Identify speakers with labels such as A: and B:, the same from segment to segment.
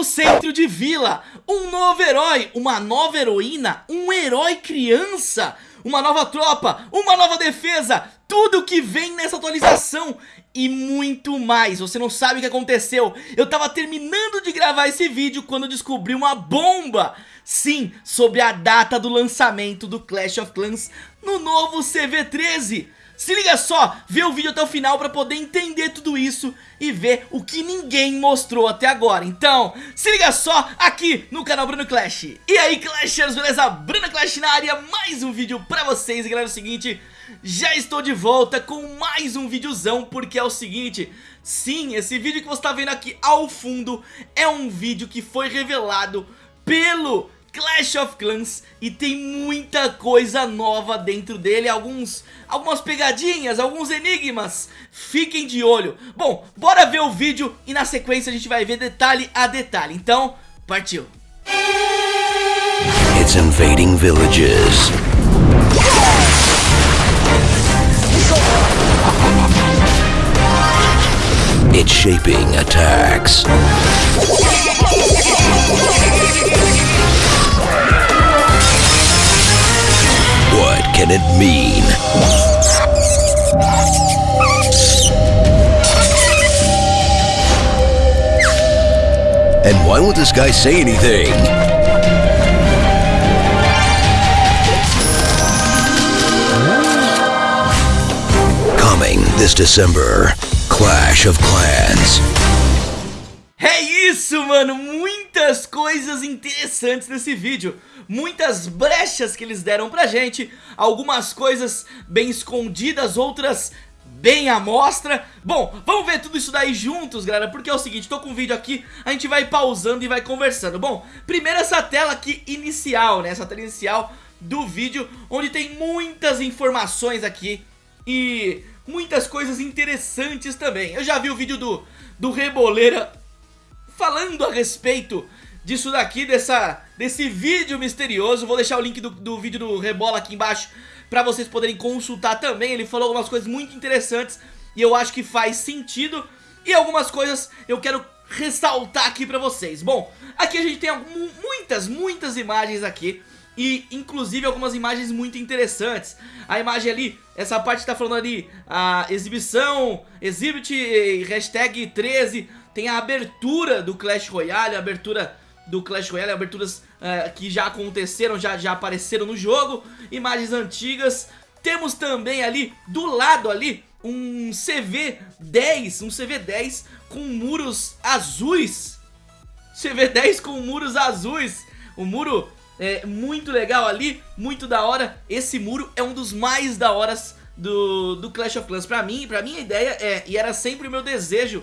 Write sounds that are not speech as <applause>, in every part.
A: novo centro de vila, um novo herói, uma nova heroína, um herói criança, uma nova tropa, uma nova defesa, tudo que vem nessa atualização e muito mais. Você não sabe o que aconteceu. Eu tava terminando de gravar esse vídeo quando descobri uma bomba. Sim, sobre a data do lançamento do Clash of Clans no novo CV13. Se liga só, vê o vídeo até o final pra poder entender tudo isso e ver o que ninguém mostrou até agora. Então, se liga só aqui no canal Bruno Clash. E aí Clashers, beleza? Bruno Clash na área, mais um vídeo pra vocês. E galera, é o seguinte, já estou de volta com mais um videozão, porque é o seguinte... Sim, esse vídeo que você tá vendo aqui ao fundo é um vídeo que foi revelado pelo Clash of Clans e tem muita coisa nova dentro dele, alguns, algumas pegadinhas, alguns enigmas, fiquem de olho. Bom, bora ver o vídeo e na sequência a gente vai ver detalhe a detalhe, então partiu.
B: It's invading villages. It's shaping attacks. Can it mean? And why won't this guy say anything? Coming this December, Clash of Clans.
A: É isso, mano, muitas coisas interessantes nesse vídeo. Muitas brechas que eles deram pra gente. Algumas coisas bem escondidas, outras bem à mostra. Bom, vamos ver tudo isso daí juntos, galera Porque é o seguinte, tô com o vídeo aqui A gente vai pausando e vai conversando. Bom, primeiro essa tela aqui inicial, né Essa tela inicial do vídeo Onde tem muitas informações aqui E muitas coisas interessantes também. Eu já vi o vídeo do, do Reboleira falando a respeito disso daqui, dessa, desse vídeo misterioso. Vou deixar o link do, do vídeo do Rebola aqui embaixo para vocês poderem consultar também. Ele falou algumas coisas muito interessantes e eu acho que faz sentido. E algumas coisas eu quero ressaltar aqui pra vocês. Bom, aqui a gente tem muitas, muitas imagens aqui. E inclusive algumas imagens muito interessantes A imagem ali, essa parte tá falando ali A exibição, exhibit, hashtag 13 tem a abertura do Clash Royale, a abertura do Clash Royale, aberturas uh, que já aconteceram, já, já apareceram no jogo, imagens antigas. Temos também ali, do lado ali, um CV10, um CV10 com muros azuis. CV10 com muros azuis. O muro é muito legal ali, muito da hora. Esse muro é um dos mais da horas do, do Clash of Clans. Pra mim, pra minha ideia é, e era sempre o meu desejo,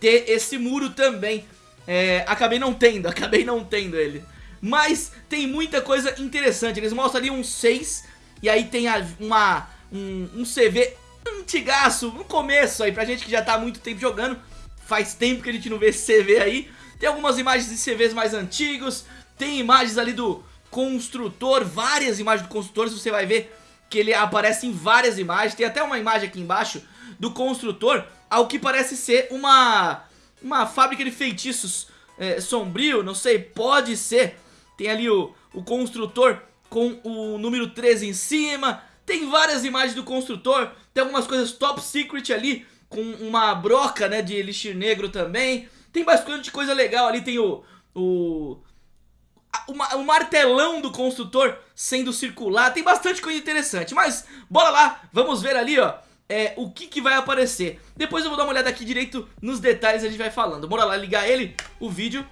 A: ter esse muro também. É, acabei não tendo, <laughs> acabei não tendo ele. Mas tem muita coisa interessante. Eles mostram ali um 6 e aí tem uma, um, um CV antigaço no começo aí, pra gente que já tá há muito tempo jogando. Faz tempo que a gente não vê esse CV aí. Tem algumas imagens de CVs mais antigos, tem imagens ali do construtor, várias imagens do construtor, você vai ver que ele aparece em várias imagens. Tem até uma imagem aqui embaixo do construtor ao que parece ser uma, uma fábrica de feitiços é, sombrio, não sei, pode ser. Tem ali o, o construtor com o número 13 em cima, tem várias imagens do construtor, tem algumas coisas top secret ali, com uma broca né, de elixir negro também. Tem bastante coisa legal ali, tem o... o o, martelão do construtor sendo circular, tem bastante coisa interessante, mas bora lá, vamos ver ali ó, é, o que, que vai aparecer. Depois eu vou dar uma olhada aqui direito nos detalhes e a gente vai falando. Bora lá ligar ele, o vídeo.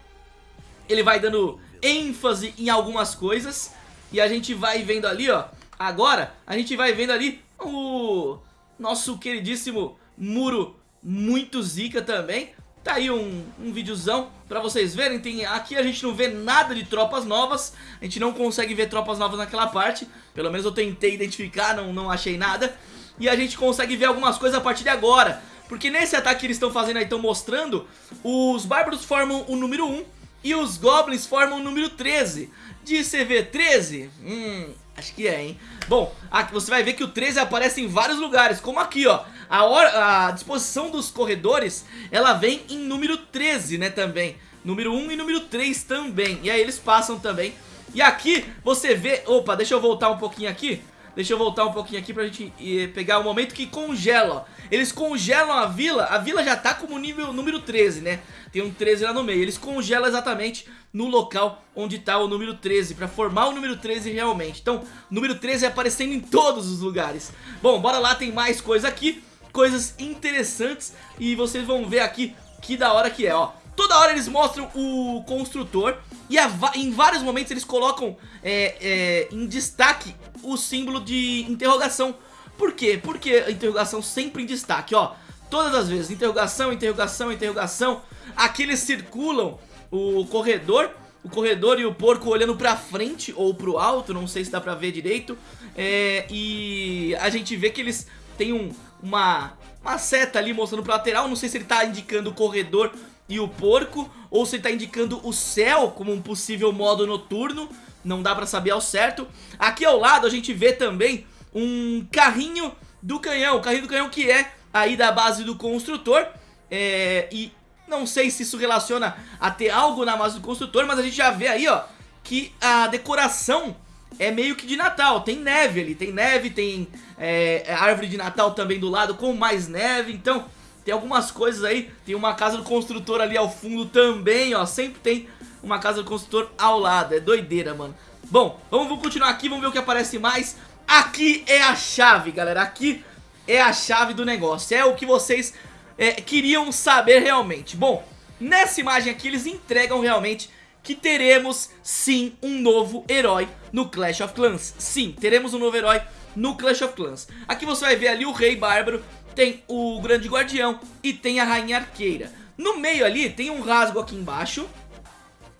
A: Ele vai dando ênfase em algumas coisas. E a gente vai vendo ali, ó. Agora, a gente vai vendo ali o nosso queridíssimo muro muito zica também. Tá aí um, um videozão pra vocês verem. Tem, aqui a gente não vê nada de tropas novas. A gente não consegue ver tropas novas naquela parte. Pelo menos eu tentei identificar, não, não achei nada e a gente consegue ver algumas coisas a partir de agora. Porque nesse ataque que eles estão fazendo aí, estão mostrando, os bárbaros formam o número 1 e os goblins formam o número 13. De CV13? Hum, acho que é, hein? Bom, aqui você vai ver que o 13 aparece em vários lugares, como aqui, ó. A, hora, a disposição dos corredores, ela vem em número 13, né, também. número 1 e número 3 também. E aí eles passam também. E aqui você vê... Opa, deixa eu voltar um pouquinho aqui. Deixa eu voltar um pouquinho aqui pra gente pegar o momento que congela. Eles congelam a vila, a vila já tá como nível número 13, né? Tem um 13 lá no meio, eles congelam exatamente no local onde tá o número 13, pra formar o número 13 realmente. Então, número 13 é aparecendo em todos os lugares. Bom, bora lá, tem mais coisa aqui, coisas interessantes e vocês vão ver aqui que da hora que é, ó. Toda hora eles mostram o construtor e em vários momentos eles colocam é, é, em destaque o símbolo de interrogação. Por quê? Porque a interrogação sempre em destaque, ó. Todas as vezes, interrogação, interrogação, interrogação. Aqui eles circulam o corredor, o corredor e o porco olhando pra frente ou pro alto, não sei se dá pra ver direito. É, e a gente vê que eles têm um, uma, uma seta ali mostrando pro lateral, não sei se ele tá indicando o corredor e o porco, ou se ele tá indicando o céu como um possível modo noturno, não dá pra saber ao certo. Aqui ao lado a gente vê também um carrinho do canhão, o carrinho do canhão que é aí da base do construtor, é, e não sei se isso relaciona a ter algo na base do construtor, mas a gente já vê aí, ó, que a decoração é meio que de Natal, tem neve ali, tem neve, tem é, árvore de Natal também do lado com mais neve, então tem algumas coisas aí, tem uma casa do construtor ali ao fundo também, ó, sempre tem uma casa do construtor ao lado, é doideira, mano. Bom, vamos continuar aqui, vamos ver o que aparece mais. Aqui é a chave, galera, aqui é a chave do negócio, é o que vocês é, queriam saber realmente. Bom, nessa imagem aqui eles entregam realmente que teremos sim um novo herói no Clash of Clans. Sim, teremos um novo herói no Clash of Clans. Aqui você vai ver ali o Rei Bárbaro, tem o Grande Guardião e tem a Rainha Arqueira. No meio ali tem um rasgo aqui embaixo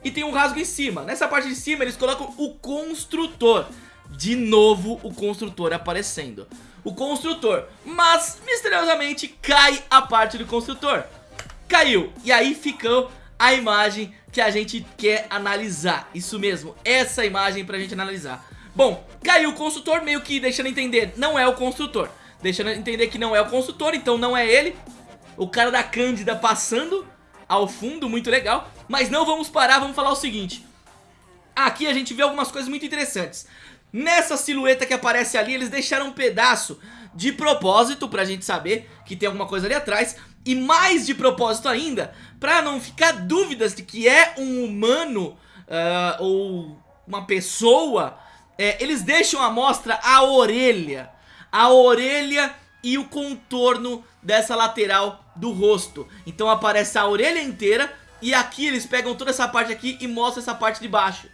A: e tem um rasgo em cima. Nessa parte de cima eles colocam o Construtor. De novo o Construtor aparecendo. O Construtor. Mas, misteriosamente, cai a parte do Construtor. Caiu. E aí ficou a imagem que a gente quer analisar. Isso mesmo, essa imagem pra gente analisar. Bom, caiu o construtor, meio que deixando entender, não é o construtor. Deixando entender que não é o construtor, então não é ele. O cara da Cândida passando ao fundo, muito legal. Mas não vamos parar, vamos falar o seguinte. Aqui a gente vê algumas coisas muito interessantes. Nessa silhueta que aparece ali, eles deixaram um pedaço de propósito pra gente saber que tem alguma coisa ali atrás e mais de propósito ainda, pra não ficar dúvidas de que é um humano uh, ou uma pessoa, é, eles deixam à mostra a orelha, a orelha e o contorno dessa lateral do rosto. Então aparece a orelha inteira e aqui eles pegam toda essa parte aqui e mostram essa parte de baixo.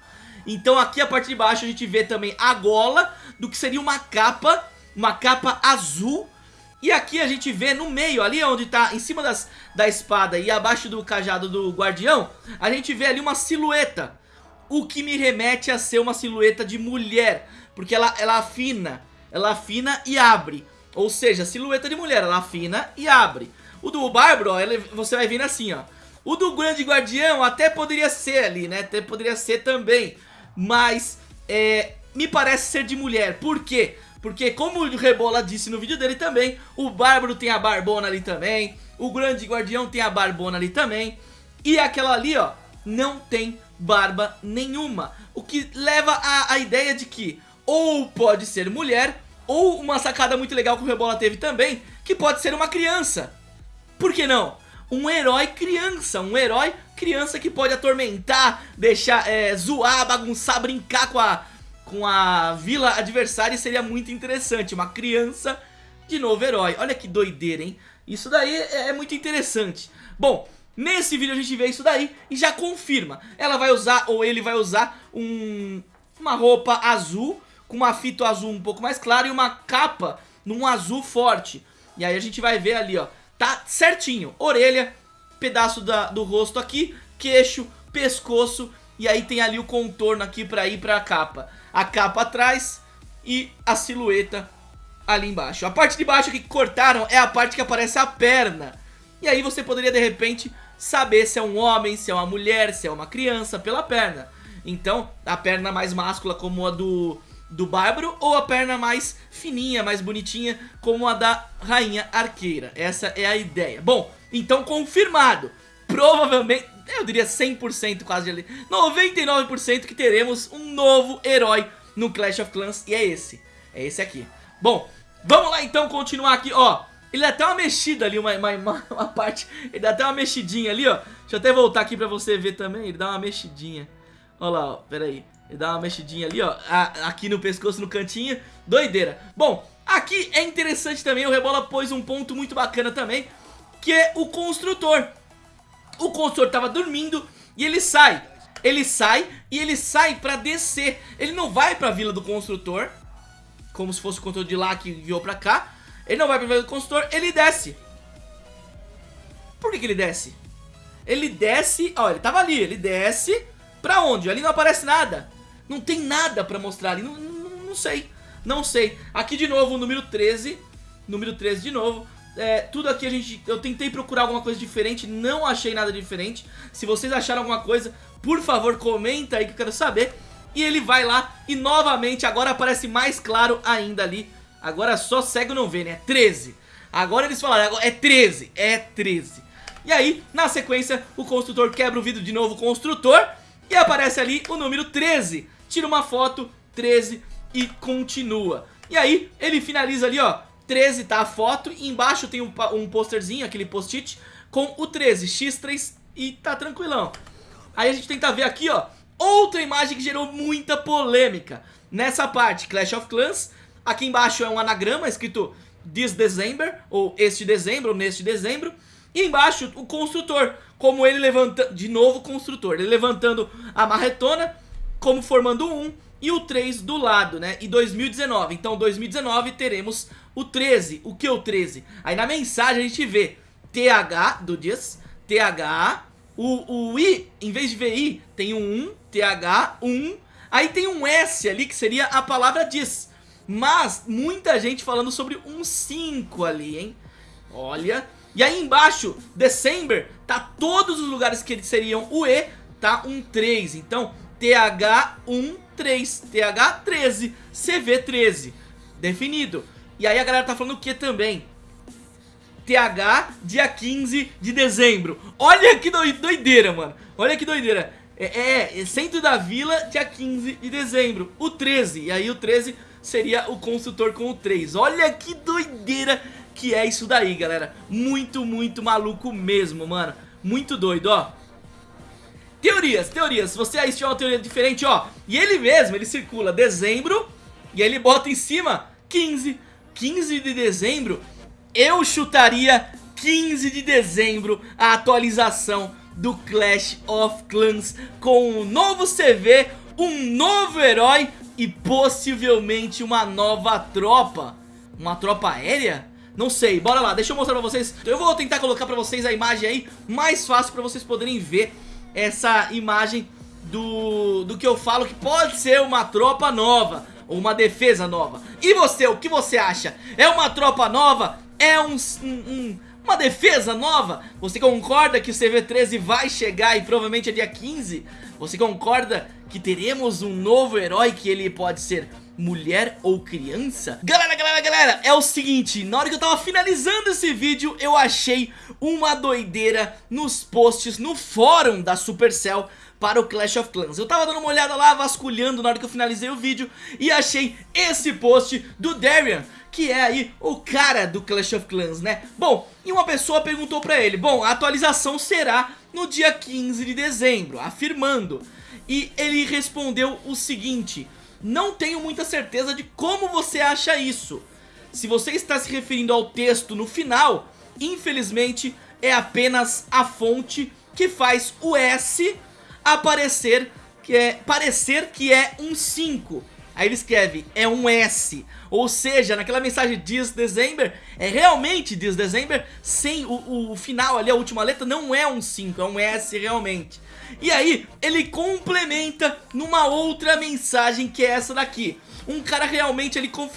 A: Então aqui a parte de baixo a gente vê também a gola do que seria uma capa, uma capa azul e aqui a gente vê no meio, ali onde tá em cima das, da espada e abaixo do cajado do guardião, a gente vê ali uma silhueta. O que me remete a ser uma silhueta de mulher, porque ela, ela afina, ela afina e abre. Ou seja, silhueta de mulher, ela afina e abre. O do Bárbaro, você vai vendo assim, ó. O do Grande Guardião até poderia ser ali, né? Até poderia ser também. Mas, é, me parece ser de mulher. Por quê? Porque como o Rebola disse no vídeo dele também, o Bárbaro tem a barbona ali também, o Grande Guardião tem a barbona ali também, e aquela ali, ó, não tem barba nenhuma. O que leva a ideia de que ou pode ser mulher, ou uma sacada muito legal que o Rebola teve também, que pode ser uma criança. Por que não? Um herói criança, um herói criança que pode atormentar, deixar, é, zoar, bagunçar, brincar com a, com a vila adversária seria muito interessante. Uma criança de novo herói. Olha que doideira, hein? Isso daí é, é muito interessante. Bom, nesse vídeo a gente vê isso daí e já confirma. Ela vai usar, ou ele vai usar, um, uma roupa azul, com uma fita azul um pouco mais clara e uma capa num azul forte. E aí a gente vai ver ali, ó. Tá certinho. Orelha, pedaço da, do rosto aqui, queixo, pescoço e aí tem ali o contorno aqui pra ir pra capa. A capa atrás e a silhueta ali embaixo. A parte de baixo que cortaram é a parte que aparece a perna. E aí você poderia de repente saber se é um homem, se é uma mulher, se é uma criança pela perna. Então, a perna mais máscula como a do, do Bárbaro ou a perna mais fininha, mais bonitinha como a da Rainha Arqueira. Essa é a ideia. Bom, então confirmado. provavelmente, eu diria 100% quase ali, 99% que teremos um novo herói no Clash of Clans e é esse, é esse aqui. Bom, vamos lá então continuar aqui, ó. Ele dá até uma mexida ali, uma, uma, uma, parte, ele dá até uma mexidinha ali, ó. Deixa eu até voltar aqui pra você ver também, ele dá uma mexidinha. Olha lá, ó, pera Ele dá uma mexidinha ali, ó, aqui no pescoço, no cantinho, doideira. Bom, aqui é interessante também, o Rebola pôs um ponto muito bacana também, que é o construtor. O construtor tava dormindo e ele sai. Ele sai e ele sai pra descer. Ele não vai pra vila do construtor, como se fosse o construtor de lá que enviou pra cá. Ele não vai pra vila do construtor, ele desce. Por que, que ele desce? Ele desce, ó, ele tava ali, ele desce pra onde? Ali não aparece nada. Não tem nada pra mostrar ali, não, não, não sei. Não sei. Aqui de novo número 13. Número 13 de novo. É, tudo aqui a gente... Eu tentei procurar alguma coisa diferente, não achei nada diferente. Se vocês acharam alguma coisa, por favor, comenta aí que eu quero saber. E ele vai lá e novamente agora aparece mais claro ainda ali. Agora só cego não vê, né? 13. Agora eles falaram, é 13, é 13. E aí, na sequência, o construtor quebra o vidro de novo, o construtor, e aparece ali o número 13. Tira uma foto, 13, e continua. E aí, ele finaliza ali, ó, 13 tá a foto e embaixo tem um, um posterzinho, aquele post-it, com o 13, X3 e tá tranquilão. Aí a gente tenta ver aqui, ó, outra imagem que gerou muita polêmica. Nessa parte, Clash of Clans, aqui embaixo é um anagrama escrito This December, ou Este Dezembro, ou Neste Dezembro. E embaixo o construtor, como ele levantando, de novo o construtor, ele levantando a marretona, como formando um e o 3 do lado, né? E 2019, então 2019 teremos o 13, o que é o 13? Aí na mensagem a gente vê TH do dias, TH, o, o I, em vez de VI, tem um 1, TH, 1, aí tem um S ali que seria a palavra diz. Mas muita gente falando sobre um 5 ali, hein? Olha, e aí embaixo, December, tá todos os lugares que seriam o E, tá um 3. Então, TH13, TH13, CV13. Definido. E aí a galera tá falando o que também? TH, dia 15 de dezembro. Olha que doideira, mano. Olha que doideira. É, é, centro da vila, dia 15 de dezembro. O 13. E aí o 13 seria o construtor com o 3. Olha que doideira que é isso daí, galera. Muito, muito maluco mesmo, mano. Muito doido, ó. Teorias, teorias. Se você aí tiver uma teoria diferente, ó. E ele mesmo, ele circula dezembro e ele bota em cima 15 15 de dezembro, eu chutaria 15 de dezembro a atualização do Clash of Clans com um novo CV, um novo herói e possivelmente uma nova tropa. Uma tropa aérea? Não sei, bora lá, deixa eu mostrar pra vocês Eu vou tentar colocar pra vocês a imagem aí Mais fácil pra vocês poderem ver Essa imagem do, do que eu falo que pode ser uma tropa nova ou uma defesa nova. E você, o que você acha? É uma tropa nova? É um, um, um uma defesa nova? Você concorda que o CV13 vai chegar e provavelmente é dia 15? Você concorda que teremos um novo herói que ele pode ser mulher ou criança? Galera, galera, galera, é o seguinte, na hora que eu tava finalizando esse vídeo, eu achei uma doideira nos posts, no fórum da Supercell, para o Clash of Clans Eu tava dando uma olhada lá, vasculhando na hora que eu finalizei o vídeo E achei esse post do Darian que é aí o cara do Clash of Clans, né? Bom, e uma pessoa perguntou pra ele, bom, a atualização será no dia 15 de dezembro, afirmando. E ele respondeu o seguinte, não tenho muita certeza de como você acha isso. Se você está se referindo ao texto no final, infelizmente é apenas a fonte que faz o S aparecer que é parecer que é um 5. Aí ele escreve, é um S. Ou seja, naquela mensagem This December, é realmente This December, sem o, o final ali, a última letra, não é um 5, é um S realmente. E aí, ele complementa numa outra mensagem que é essa daqui. Um cara realmente, ele com,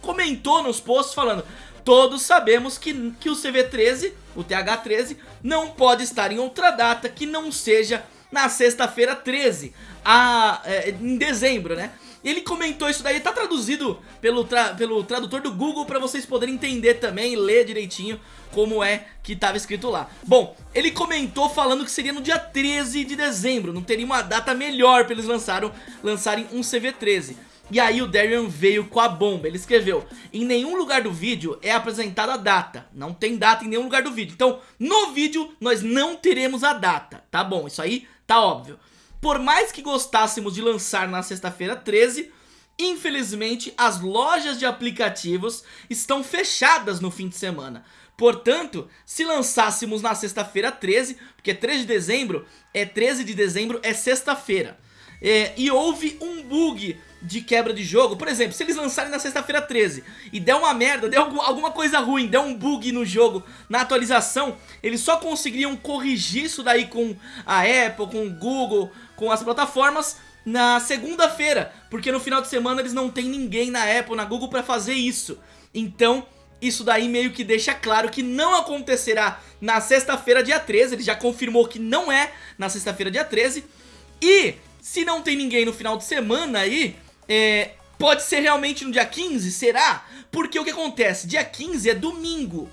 A: comentou nos posts falando, todos sabemos que, que o CV13, o TH13, não pode estar em outra data que não seja na sexta-feira 13, a, é, em dezembro, né? Ele comentou isso daí, tá traduzido pelo, tra pelo tradutor do Google pra vocês poderem entender também ler direitinho como é que tava escrito lá. Bom, ele comentou falando que seria no dia 13 de dezembro, não teria uma data melhor pra eles lançaram, lançarem um CV13. E aí o Darian veio com a bomba, ele escreveu Em nenhum lugar do vídeo é apresentada a data Não tem data em nenhum lugar do vídeo Então no vídeo nós não teremos a data Tá bom, isso aí tá óbvio Por mais que gostássemos de lançar na sexta-feira 13 Infelizmente as lojas de aplicativos estão fechadas no fim de semana. Portanto, se lançássemos na sexta-feira 13 Porque 13 de dezembro é 13 de dezembro é sexta-feira é, E houve um bug de quebra de jogo. Por exemplo, se eles lançarem na sexta-feira 13 E der uma merda, der alguma coisa ruim Der um bug no jogo, na atualização Eles só conseguiriam corrigir isso daí com a Apple, com o Google Com as plataformas na segunda-feira. Porque no final de semana eles não tem ninguém na Apple, na Google pra fazer isso. Então isso daí meio que deixa claro que não acontecerá na sexta-feira dia 13 Ele já confirmou que não é na sexta-feira dia 13 E se não tem ninguém no final de semana aí é, pode ser realmente no dia 15? Será? Porque o que acontece? Dia 15 é domingo.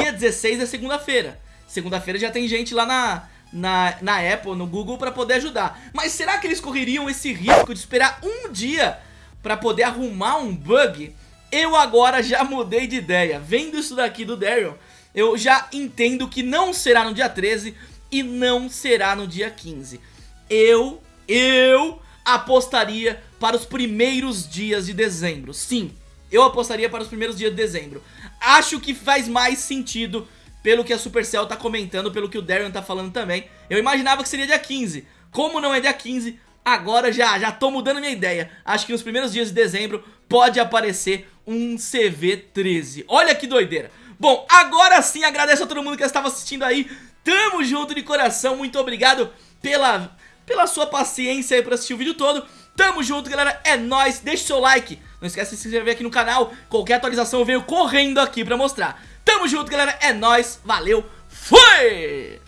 A: Dia 16 é segunda-feira. Segunda-feira já tem gente lá na, na, na Apple, no Google para poder ajudar. Mas será que eles correriam esse risco de esperar um dia para poder arrumar um bug? Eu agora já mudei de ideia. Vendo isso daqui do Daryl, eu já entendo que não será no dia 13 e não será no dia 15. Eu, eu apostaria para os primeiros dias de dezembro. Sim, eu apostaria para os primeiros dias de dezembro. Acho que faz mais sentido pelo que a Supercell tá comentando, pelo que o Darren tá falando também. Eu imaginava que seria dia 15. Como não é dia 15, agora já, já tô mudando minha ideia. Acho que nos primeiros dias de dezembro pode aparecer um CV13. Olha que doideira. Bom, agora sim agradeço a todo mundo que estava assistindo aí. Tamo junto de coração, muito obrigado pela, pela sua paciência aí pra assistir o vídeo todo. Tamo junto, galera. É nóis. Deixa o seu like. Não esquece de se inscrever aqui no canal. Qualquer atualização eu venho correndo aqui pra mostrar. Tamo junto, galera. É nóis. Valeu. Fui!